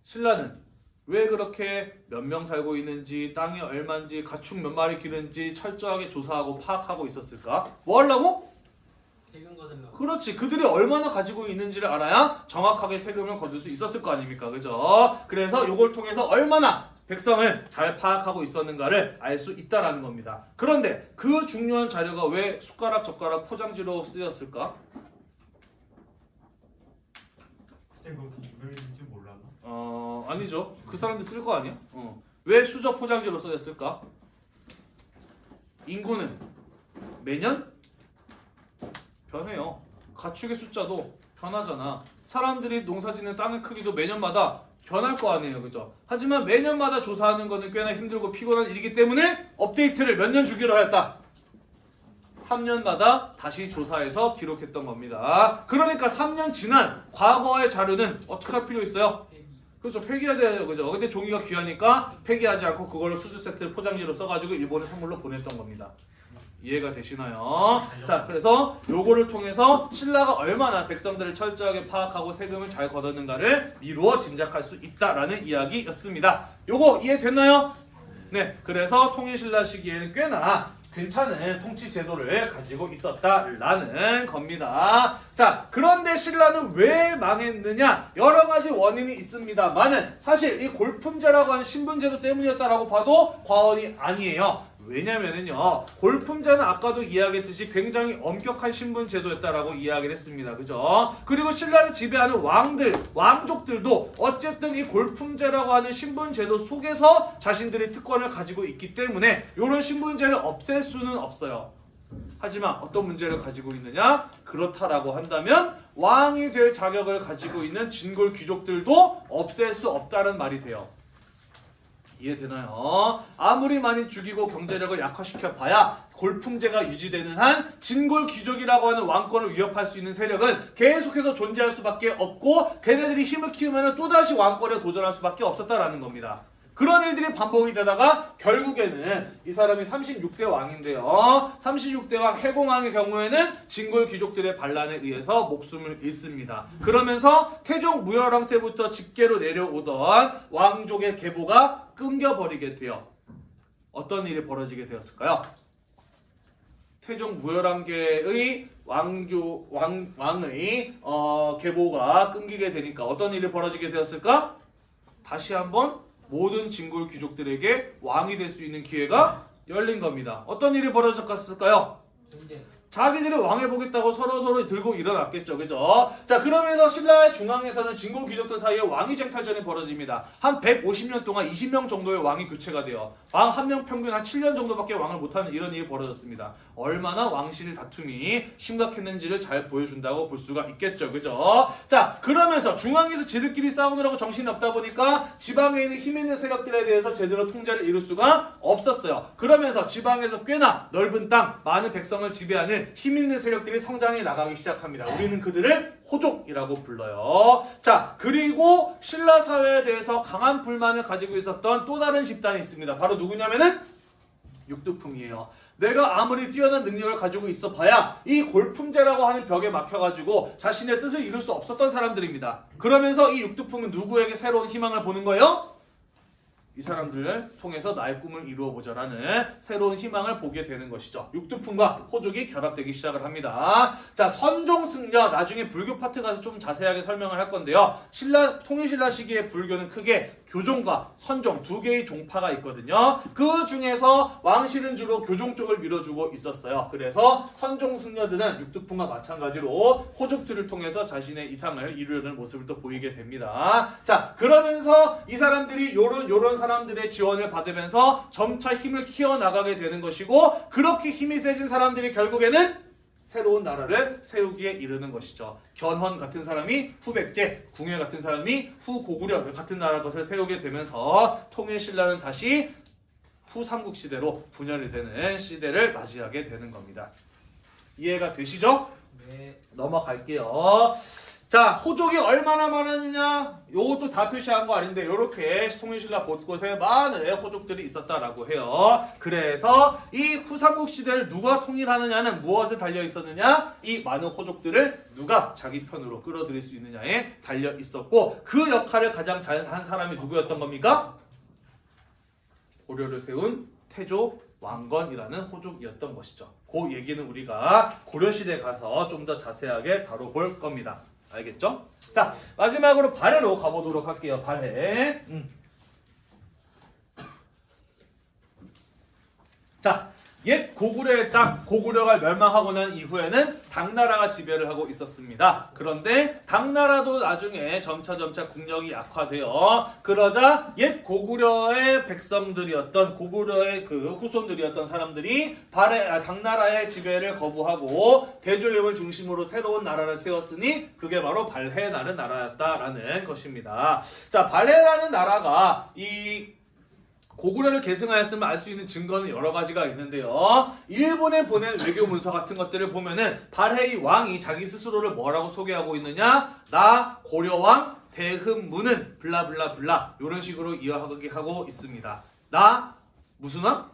신라는 왜 그렇게 몇 명 살고 있는지 땅이 얼마인지 가축 몇 마리 기르는지 철저하게 조사하고 파악하고 있었을까? 뭐 하려고? 세금 거들러. 그렇지. 그들이 얼마나 가지고 있는지를 알아야 정확하게 세금을 거둘 수 있었을 거 아닙니까? 그죠? 그래서 이걸 통해서 얼마나 백성을 잘 파악하고 있었는가를 알 수 있다라는 겁니다. 그런데 그 중요한 자료가 왜 숟가락, 젓가락, 포장지로 쓰였을까? 그 아니죠. 그 사람들 쓸 거 아니야? 어. 왜 수저 포장지로 쓰였을까? 인구는 매년 변해요. 가축의 숫자도 변하잖아. 사람들이 농사짓는 땅의 크기도 매년마다 변할 거 아니에요. 그죠? 하지만 매년마다 조사하는 거는 꽤나 힘들고 피곤한 일이기 때문에 업데이트를 몇 년 주기로 하였다. 3년마다 다시 조사해서 기록했던 겁니다. 그러니까 3년 지난 과거의 자료는 어떻게 할 필요 있어요? 그렇죠. 폐기해야 돼요. 그죠? 근데 종이가 귀하니까 폐기하지 않고 그걸로 수주 세트 포장지로 써가지고 일본에 선물로 보냈던 겁니다. 이해가 되시나요? 자, 그래서 요거를 통해서 신라가 얼마나 백성들을 철저하게 파악하고 세금을 잘 걷었는가를 미루어 짐작할 수 있다라는 이야기였습니다. 요거 이해됐나요? 네, 그래서 통일신라 시기에는 꽤나 괜찮은 통치 제도를 가지고 있었다라는 겁니다. 자, 그런데 신라는 왜 망했느냐? 여러 가지 원인이 있습니다만은 사실 이 골품제라고 하는 신분제도 때문이었다라고 봐도 과언이 아니에요. 왜냐면은요, 골품제는 아까도 이야기했듯이 굉장히 엄격한 신분 제도였다라고 이야기를 했습니다. 그죠? 그리고 신라를 지배하는 왕들, 왕족들도 어쨌든 이 골품제라고 하는 신분 제도 속에서 자신들의 특권을 가지고 있기 때문에 이런 신분제를 없앨 수는 없어요. 하지만 어떤 문제를 가지고 있느냐? 그렇다라고 한다면 왕이 될 자격을 가지고 있는 진골 귀족들도 없앨 수 없다는 말이 돼요. 이해되나요? 아무리 많이 죽이고 경제력을 약화시켜 봐야 골품제가 유지되는 한 진골 귀족이라고 하는 왕권을 위협할 수 있는 세력은 계속해서 존재할 수밖에 없고 걔네들이 힘을 키우면 또다시 왕권에 도전할 수밖에 없었다라는 겁니다. 그런 일들이 반복이 되다가 결국에는 이 사람이 36대 왕인데요. 36대 왕 해공왕의 경우에는 진골 귀족들의 반란에 의해서 목숨을 잃습니다. 그러면서 태종 무열왕 때부터 직계로 내려오던 왕족의 계보가 끊겨버리게 돼요. 어떤 일이 벌어지게 되었을까요? 태종 무열왕계의 왕교 왕 왕의 어, 계보가 끊기게 되니까 어떤 일이 벌어지게 되었을까? 다시 한번 모든 진골 귀족들에게 왕이 될 수 있는 기회가 열린 겁니다. 어떤 일이 벌어졌을까요? 전쟁. 자기들이 왕해 보겠다고 서로 서로 들고 일어났겠죠, 그죠? 자, 그러면서 신라의 중앙에서는 진골 귀족들 사이에 왕위 쟁탈전이 벌어집니다. 한 150년 동안 20명 정도의 왕이 교체가 돼요. 왕 한 명 평균 한 7년 정도밖에 왕을 못하는 이런 일이 벌어졌습니다. 얼마나 왕실 다툼이 심각했는지를 잘 보여준다고 볼 수가 있겠죠, 그죠? 자, 그러면서 중앙에서 지들끼리 싸우느라고 정신이 없다 보니까 지방에 있는 힘 있는 세력들에 대해서 제대로 통제를 이룰 수가 없었어요. 그러면서 지방에서 꽤나 넓은 땅, 많은 백성을 지배하는 힘 있는 세력들이 성장해 나가기 시작합니다. 우리는 그들을 호족이라고 불러요. 자, 그리고 신라 사회에 대해서 강한 불만을 가지고 있었던 또 다른 집단이 있습니다. 바로 누구냐면은 육두풍이에요. 내가 아무리 뛰어난 능력을 가지고 있어 봐야 이 골품제라고 하는 벽에 막혀가지고 자신의 뜻을 이룰 수 없었던 사람들입니다. 그러면서 이 육두풍은 누구에게 새로운 희망을 보는 거예요? 이 사람들을 통해서 나의 꿈을 이루어 보자라는 새로운 희망을 보게 되는 것이죠. 육두풍과 호족이 결합되기 시작을 합니다. 자, 선종승려 나중에 불교 파트 가서 좀 자세하게 설명을 할 건데요. 신라 통일신라 시기의 불교는 크게 교종과 선종 두 개의 종파가 있거든요. 그 중에서 왕실은 주로 교종 쪽을 밀어주고 있었어요. 그래서 선종 승려들은 육두풍과 마찬가지로 호족들을 통해서 자신의 이상을 이루려는 모습을 또 보이게 됩니다. 자, 그러면서 이 사람들이 요런 요런 사람들의 지원을 받으면서 점차 힘을 키워 나가게 되는 것이고 그렇게 힘이 세진 사람들이 결국에는 새로운 나라를 세우기에 이르는 것이죠. 견훤 같은 사람이 후백제, 궁예 같은 사람이 후고구려 같은 나라 것을 세우게 되면서 통일 신라는 다시 후삼국 시대로 분열이 되는 시대를 맞이하게 되는 겁니다. 이해가 되시죠? 네. 넘어갈게요. 자, 호족이 얼마나 많았느냐? 요것도 다 표시한 거 아닌데 이렇게 통일신라 곳곳에 많은 호족들이 있었다라고 해요. 그래서 이 후삼국 시대를 누가 통일하느냐는 무엇에 달려 있었느냐? 이 많은 호족들을 누가 자기 편으로 끌어들일 수 있느냐에 달려 있었고 그 역할을 가장 잘한 사람이 누구였던 겁니까? 고려를 세운 태조 왕건이라는 호족이었던 것이죠. 그 얘기는 우리가 고려시대 가서 좀 더 자세하게 다뤄볼 겁니다. 알겠죠? 자, 마지막으로 발해로 가보도록 할게요. 발해. 음. 자, 옛 고구려의 땅, 고구려가 멸망하고 난 이후에는 당나라가 지배를 하고 있었습니다. 그런데 당나라도 나중에 점차점차 국력이 약화되어 그러자 옛 고구려의 백성들이었던 고구려의 그 후손들이었던 사람들이 발해, 아, 당나라의 지배를 거부하고 대조영을 중심으로 새로운 나라를 세웠으니 그게 바로 발해라는 나라였다라는 것입니다. 자, 발해라는 나라가 이 고구려를 계승하였음을 알 수 있는 증거는 여러 가지가 있는데요. 일본에 보낸 외교 문서 같은 것들을 보면은 발해의 왕이 자기 스스로를 뭐라고 소개하고 있느냐? 나 고려왕 대흠무는 블라블라블라 이런 식으로 이어가게 하고 있습니다. 나 무슨 왕?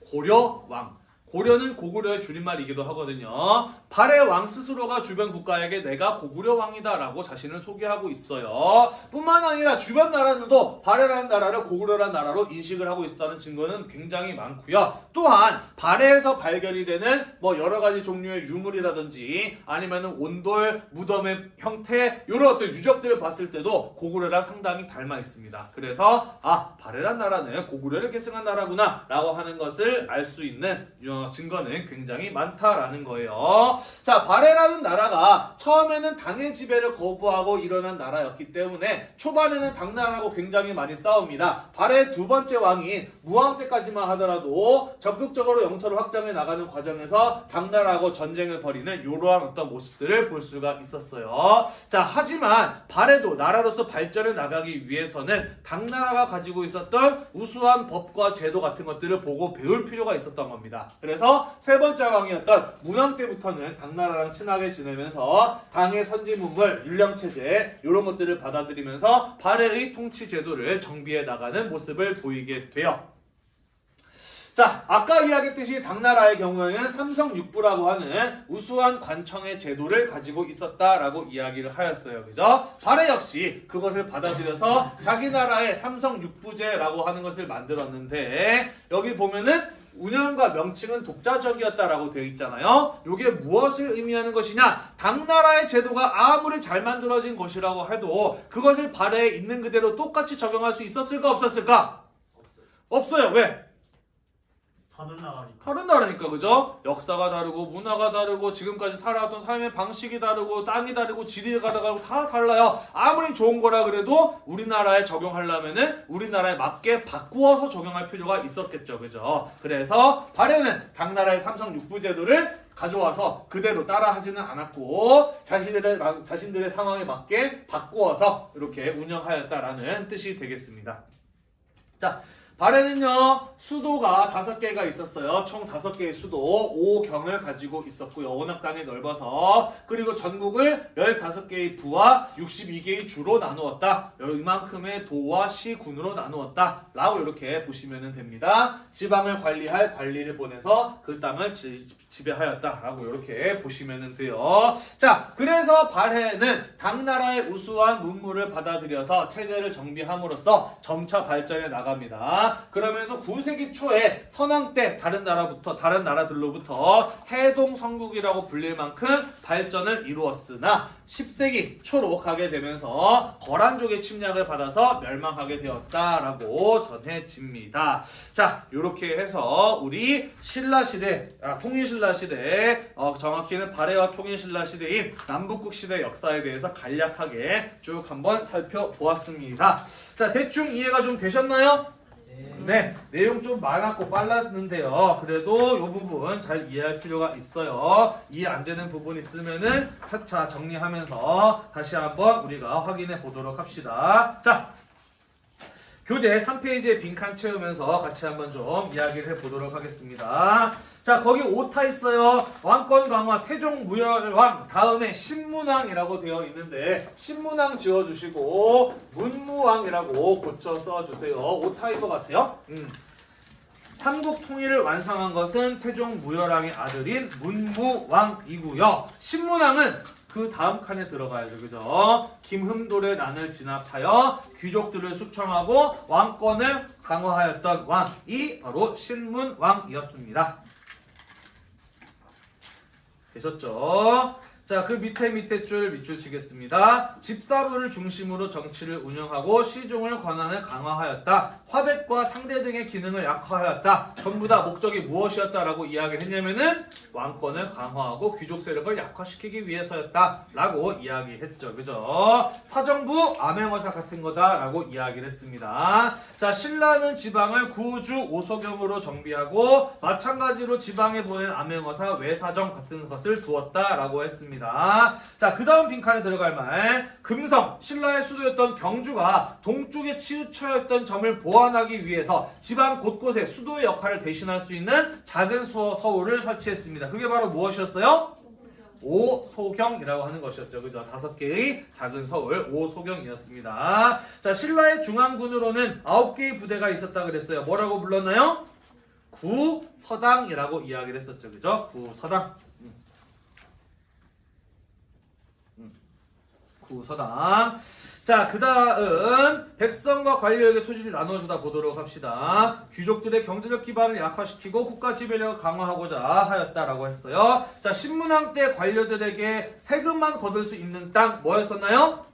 고려왕. 고려는 고구려의 줄임말이기도 하거든요. 발해 왕 스스로가 주변 국가에게 내가 고구려 왕이다 라고 자신을 소개하고 있어요. 뿐만 아니라 주변 나라들도 발해라는 나라를 고구려라는 나라로 인식을 하고 있었다는 증거는 굉장히 많고요. 또한 발해에서 발견이 되는 뭐 여러 가지 종류의 유물이라든지 아니면은 온돌, 무덤의 형태 이런 어떤 유적들을 봤을 때도 고구려랑 상당히 닮아 있습니다. 그래서 아 발해란 나라는 고구려를 계승한 나라구나 라고 하는 것을 알 수 있는 어, 증거는 굉장히 많다라는 거예요. 자, 발해라는 나라가 처음에는 당의 지배를 거부하고 일어난 나라였기 때문에 초반에는 당나라하고 굉장히 많이 싸웁니다. 발해 두 번째 왕인 무왕 때까지만 하더라도 적극적으로 영토를 확장해 나가는 과정에서 당나라하고 전쟁을 벌이는 이러한 어떤 모습들을 볼 수가 있었어요. 자, 하지만 발해도 나라로서 발전해 나가기 위해서는 당나라가 가지고 있었던 우수한 법과 제도 같은 것들을 보고 배울 필요가 있었던 겁니다. 그래서 세 번째 왕이었던 문왕 때부터는 당나라랑 친하게 지내면서 당의 선진문물, 율령체제 이런 것들을 받아들이면서 발해의 통치 제도를 정비해 나가는 모습을 보이게 돼요. 자, 아까 이야기했듯이 당나라의 경우에는 삼성육부라고 하는 우수한 관청의 제도를 가지고 있었다라고 이야기를 하였어요. 그죠? 발해 역시 그것을 받아들여서 자기 나라의 삼성육부제라고 하는 것을 만들었는데 여기 보면은 운영과 명칭은 독자적이었다라고 되어 있잖아요. 이게 무엇을 의미하는 것이냐? 당 나라의 제도가 아무리 잘 만들어진 것이라고 해도 그것을 발해에 있는 그대로 똑같이 적용할 수 있었을까 없었을까? 없어요. 왜? 다른 나라니까. 다른 나라니까 그죠? 역사가 다르고 문화가 다르고 지금까지 살아왔던 삶의 방식이 다르고 땅이 다르고 지리가 다르고 다 달라요. 아무리 좋은 거라 그래도 우리나라에 적용하려면은 우리나라에 맞게 바꾸어서 적용할 필요가 있었겠죠. 그죠? 그래서 발해는 당나라의 삼성 육부 제도를 가져와서 그대로 따라 하지는 않았고 자신들의 자신들의 상황에 맞게 바꾸어서 이렇게 운영하였다라는 뜻이 되겠습니다. 자, 발해는요 수도가 다섯 개가 있었어요. 총 다섯 개의 수도 오경을 가지고 있었고요. 워낙 땅이 넓어서 그리고 전국을 15개의 부와 62개의 주로 나누었다. 이만큼의 도와 시군으로 나누었다. 라고 이렇게 보시면 됩니다. 지방을 관리할 관리를 보내서 그 땅을 지, 지배하였다라고 이렇게 보시면 돼요. 자, 그래서 발해는 당나라의 우수한 문물을 받아들여서 체제를 정비함으로써 점차 발전해 나갑니다. 그러면서 9세기 초에 선왕 때 다른 나라부터 다른 나라들로부터 해동 성국이라고 불릴 만큼 발전을 이루었으나 10세기 초로 가게 되면서 거란족의 침략을 받아서 멸망하게 되었다라고 전해집니다. 자, 이렇게 해서 우리 신라 시대, 아, 통일신라 시대, 어, 정확히는 발해와 통일신라 시대인 남북국 시대 역사에 대해서 간략하게 쭉 한번 살펴보았습니다. 자, 대충 이해가 좀 되셨나요? 네, 내용 좀 많았고 빨랐는데요. 그래도 이 부분 잘 이해할 필요가 있어요. 이해 안 되는 부분 있으면은 차차 정리하면서 다시 한번 우리가 확인해 보도록 합시다. 자, 교재 3페이지에 빈칸 채우면서 같이 한번 좀 이야기를 해보도록 하겠습니다. 자, 거기 오타 있어요. 왕권 강화 태종 무열왕 다음에 신문왕이라고 되어 있는데 신문왕 지워주시고 문무왕이라고 고쳐 써주세요. 오타일 것 같아요. 음. 삼국 통일을 완성한 것은 태종 무열왕의 아들인 문무왕이고요. 신문왕은 그 다음 칸에 들어가야죠. 그죠? 김흠돌의 난을 진압하여 귀족들을 숙청하고 왕권을 강화하였던 왕이 바로 신문왕이었습니다. 되셨죠? 자, 그 밑에 밑에 줄 밑줄 치겠습니다. 집사부를 중심으로 정치를 운영하고 시중을 권한을 강화하였다. 화백과 상대 등의 기능을 약화하였다. 전부 다 목적이 무엇이었다라고 이야기를 했냐면은 왕권을 강화하고 귀족 세력을 약화시키기 위해서였다. 라고 이야기했죠. 그죠? 사정부 암행어사 같은 거다라고 이야기를 했습니다. 자, 신라는 지방을 구주 오소경으로 정비하고 마찬가지로 지방에 보낸 암행어사 외사정 같은 것을 두었다라고 했습니다. 자, 그 다음 빈칸에 들어갈 말. 금성, 신라의 수도였던 경주가 동쪽에 치우쳐였던 점을 보완하기 위해서 지방 곳곳에 수도의 역할을 대신할 수 있는 작은 수, 서울을 설치했습니다. 그게 바로 무엇이었어요? 오소경이라고 하는 것이었죠. 그죠? 다섯 개의 작은 서울 오소경이었습니다. 자, 신라의 중앙군으로는 아홉 개의 부대가 있었다 그랬어요. 뭐라고 불렀나요? 구서당이라고 이야기를 했었죠. 그죠? 구서당. 음. 음. 구서당. 자, 그 다음 백성과 관료에게 토지를 나눠주다 보도록 합시다. 귀족들의 경제적 기반을 약화시키고 국가 지배력을 강화하고자 하였다라고 했어요. 자, 신문왕 때 관료들에게 세금만 거둘 수 있는 땅 뭐였었나요?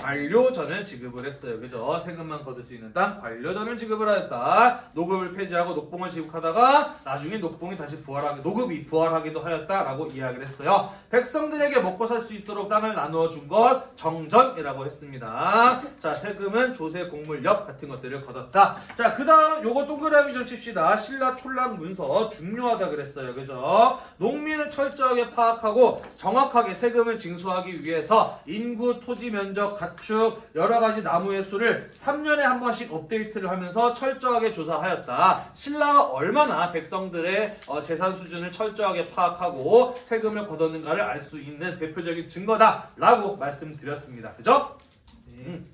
관료전을 지급을 했어요. 그죠? 세금만 거둘 수 있는 땅 관료전을 지급을 하였다. 노급을 폐지하고 녹봉을 지급하다가 나중에 녹봉이 다시 부활하기 노급이 부활하기도 하였다라고 이야기를 했어요. 백성들에게 먹고 살 수 있도록 땅을 나누어 준 것 정전이라고 했습니다. 자, 세금은 조세 공물력 같은 것들을 거뒀다. 자, 그다음 요거 동그라미 좀 칩시다. 신라 촌락 문서 중요하다 그랬어요. 그죠? 농민을 철저하게 파악하고 정확하게 세금을 징수하기 위해서 인구, 토지 면적, 가 축, 여러 가지 나무의 수를 3년에 한 번씩 업데이트를 하면서 철저하게 조사하였다. 신라가 얼마나 백성들의 어, 재산 수준을 철저하게 파악하고 세금을 걷었는가를 알 수 있는 대표적인 증거다 라고 말씀드렸습니다. 그죠? 음.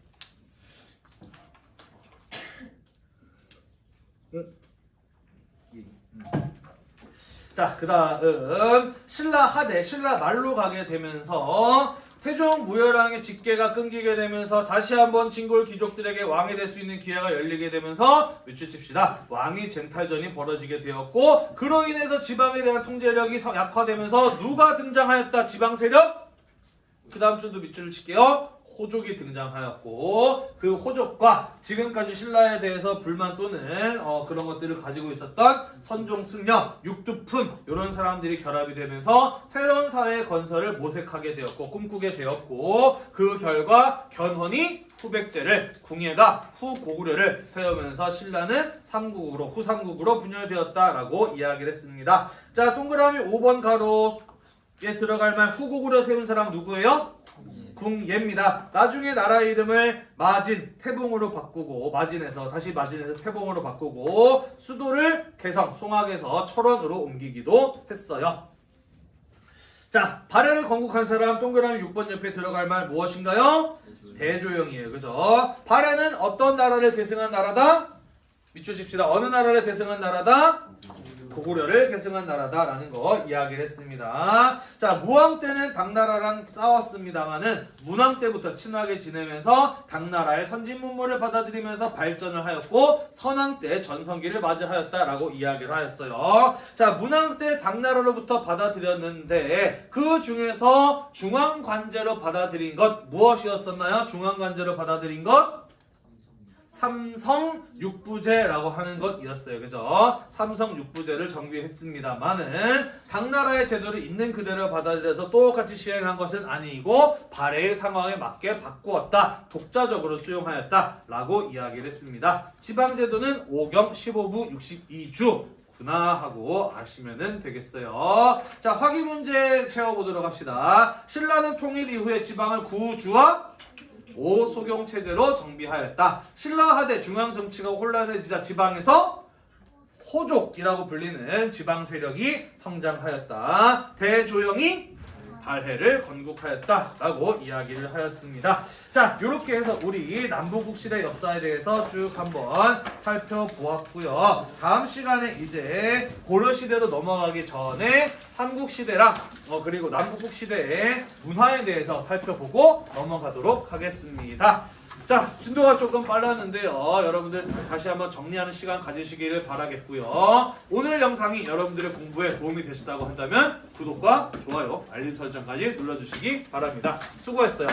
자, 그 다음 신라 하대, 신라 말로 가게 되면서 태종 무열왕의 직계가 끊기게 되면서 다시 한번 진골 귀족들에게 왕이 될 수 있는 기회가 열리게 되면서 밑줄칩시다. 왕위 쟁탈전이 벌어지게 되었고 그로 인해서 지방에 대한 통제력이 서- 약화되면서 누가 등장하였다? 지방 세력? 그 다음 줄도 밑줄을 칠게요. 호족이 등장하였고 그 호족과 지금까지 신라에 대해서 불만 또는 어, 그런 것들을 가지고 있었던 선종 승려, 육두푼 이런 사람들이 결합이 되면서 새로운 사회 건설을 모색하게 되었고 꿈꾸게 되었고 그 결과 견훤이 후백제를 궁예가 후고구려를 세우면서 신라는 삼국으로 후삼국으로 분열되었다라고 이야기를 했습니다. 자 동그라미 5번 가로에 들어갈 만 후고구려 세운 사람 누구예요? 궁예입니다. 나중에 나라 이름을 마진, 태봉으로 바꾸고 마진에서 다시 마진에서 태봉으로 바꾸고 수도를 개성, 송악에서 철원으로 옮기기도 했어요. 자, 발해를 건국한 사람 동그라미 6번 옆에 들어갈 말 무엇인가요? 대조영이에요. 그죠? 발해는 어떤 나라를 계승한 나라다? 칩시다. 어느 나라를 계승한 나라다? 고구려를 계승한 나라다라는 거 이야기를 했습니다. 자, 무왕 때는 당나라랑 싸웠습니다만은 문왕 때부터 친하게 지내면서 당나라의 선진 문물을 받아들이면서 발전을 하였고 선왕 때 전성기를 맞이하였다라고 이야기를 하였어요. 자, 문왕 때 당나라로부터 받아들였는데 그 중에서 중앙 관제로 받아들인 것 무엇이었었나요? 중앙 관제로 받아들인 것 삼성 육부제라고 하는 것이었어요. 그죠? 삼성 육부제를 정비했습니다만은 당나라의 제도를 있는 그대로 받아들여서 똑같이 시행한 것은 아니고 발해의 상황에 맞게 바꾸었다. 독자적으로 수용하였다 라고 이야기를 했습니다. 지방 제도는 5경 15부 62주 구나 하고 아시면 되겠어요. 자, 확인 문제 채워보도록 합시다. 신라는 통일 이후에 지방을 구주와 오소경 체제로 정비하였다. 신라하대 중앙 정치가 혼란해지자 지방에서 호족이라고 불리는 지방 세력이 성장하였다. 대조영이 발해를 건국하였다라고 이야기를 하였습니다. 자, 이렇게 해서 우리 남북국 시대 역사에 대해서 쭉 한번 살펴보았고요. 다음 시간에 이제 고려 시대로 넘어가기 전에 삼국 시대랑 어, 그리고 남북국 시대의 문화에 대해서 살펴보고 넘어가도록 하겠습니다. 자, 진도가 조금 빨랐는데요. 여러분들 다시 한번 정리하는 시간 가지시기를 바라겠고요. 오늘 영상이 여러분들의 공부에 도움이 되셨다고 한다면 구독과 좋아요, 알림 설정까지 눌러주시기 바랍니다. 수고했어요.